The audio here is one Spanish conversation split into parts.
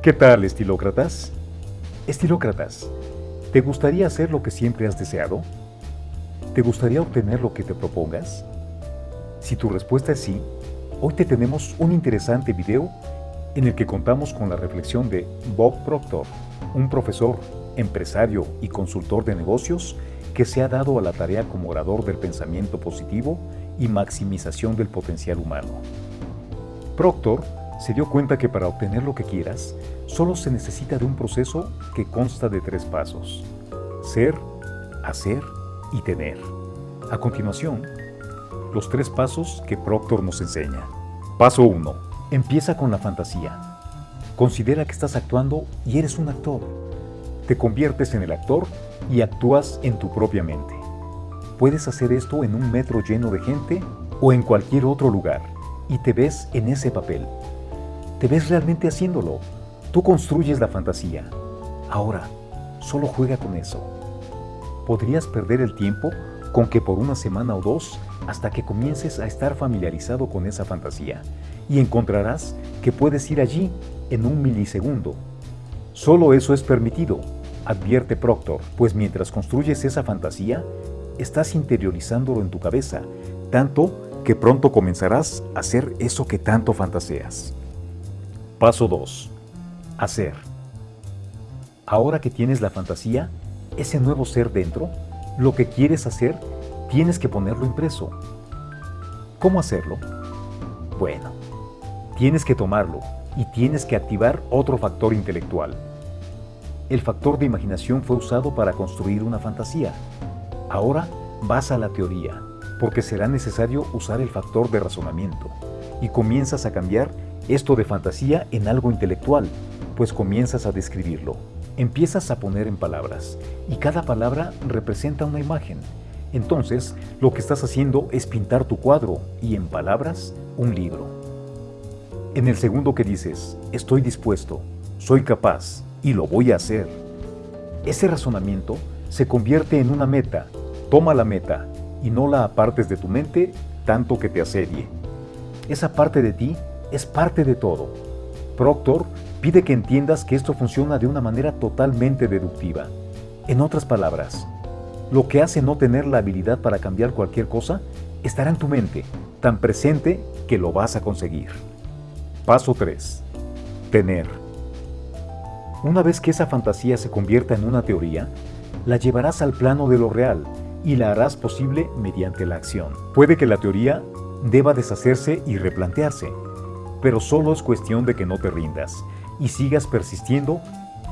¿Qué tal, estilócratas? Estilócratas, ¿te gustaría hacer lo que siempre has deseado? ¿Te gustaría obtener lo que te propongas? Si tu respuesta es sí, hoy te tenemos un interesante video en el que contamos con la reflexión de Bob Proctor, un profesor, empresario y consultor de negocios que se ha dado a la tarea como orador del pensamiento positivo y maximización del potencial humano. Proctor se dio cuenta que para obtener lo que quieras, solo se necesita de un proceso que consta de tres pasos. Ser, hacer y tener. A continuación, los tres pasos que Proctor nos enseña. Paso 1. Empieza con la fantasía. Considera que estás actuando y eres un actor. Te conviertes en el actor y actúas en tu propia mente. Puedes hacer esto en un metro lleno de gente o en cualquier otro lugar y te ves en ese papel te ves realmente haciéndolo. Tú construyes la fantasía. Ahora, solo juega con eso. Podrías perder el tiempo con que por una semana o dos hasta que comiences a estar familiarizado con esa fantasía y encontrarás que puedes ir allí en un milisegundo. Solo eso es permitido, advierte Proctor, pues mientras construyes esa fantasía, estás interiorizándolo en tu cabeza, tanto que pronto comenzarás a hacer eso que tanto fantaseas. Paso 2. Hacer. Ahora que tienes la fantasía, ese nuevo ser dentro, lo que quieres hacer, tienes que ponerlo impreso. ¿Cómo hacerlo? Bueno, tienes que tomarlo y tienes que activar otro factor intelectual. El factor de imaginación fue usado para construir una fantasía. Ahora vas a la teoría, porque será necesario usar el factor de razonamiento y comienzas a cambiar esto de fantasía en algo intelectual, pues comienzas a describirlo. Empiezas a poner en palabras, y cada palabra representa una imagen. Entonces, lo que estás haciendo es pintar tu cuadro y en palabras, un libro. En el segundo que dices, estoy dispuesto, soy capaz y lo voy a hacer. Ese razonamiento se convierte en una meta. Toma la meta y no la apartes de tu mente tanto que te asedie. Esa parte de ti es parte de todo. Proctor pide que entiendas que esto funciona de una manera totalmente deductiva. En otras palabras, lo que hace no tener la habilidad para cambiar cualquier cosa estará en tu mente, tan presente que lo vas a conseguir. Paso 3. Tener. Una vez que esa fantasía se convierta en una teoría, la llevarás al plano de lo real y la harás posible mediante la acción. Puede que la teoría deba deshacerse y replantearse, pero solo es cuestión de que no te rindas y sigas persistiendo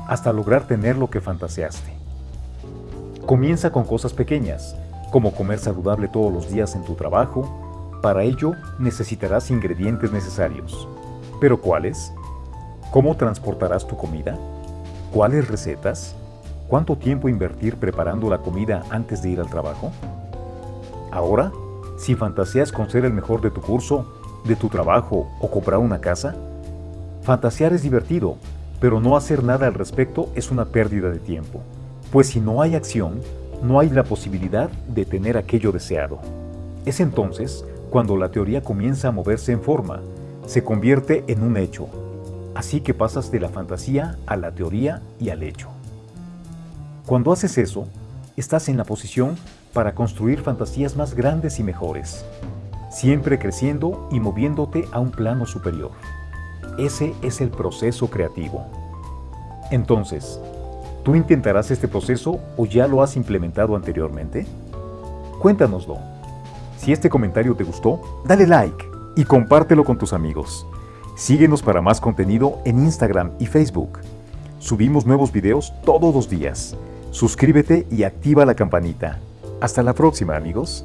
hasta lograr tener lo que fantaseaste. Comienza con cosas pequeñas, como comer saludable todos los días en tu trabajo. Para ello necesitarás ingredientes necesarios. ¿Pero cuáles? ¿Cómo transportarás tu comida? ¿Cuáles recetas? ¿Cuánto tiempo invertir preparando la comida antes de ir al trabajo? Ahora, si fantaseas con ser el mejor de tu curso, de tu trabajo o comprar una casa? Fantasear es divertido, pero no hacer nada al respecto es una pérdida de tiempo, pues si no hay acción, no hay la posibilidad de tener aquello deseado. Es entonces cuando la teoría comienza a moverse en forma, se convierte en un hecho. Así que pasas de la fantasía a la teoría y al hecho. Cuando haces eso, estás en la posición para construir fantasías más grandes y mejores, siempre creciendo y moviéndote a un plano superior. Ese es el proceso creativo. Entonces, ¿tú intentarás este proceso o ya lo has implementado anteriormente? Cuéntanoslo. Si este comentario te gustó, dale like y compártelo con tus amigos. Síguenos para más contenido en Instagram y Facebook. Subimos nuevos videos todos los días. Suscríbete y activa la campanita. Hasta la próxima amigos.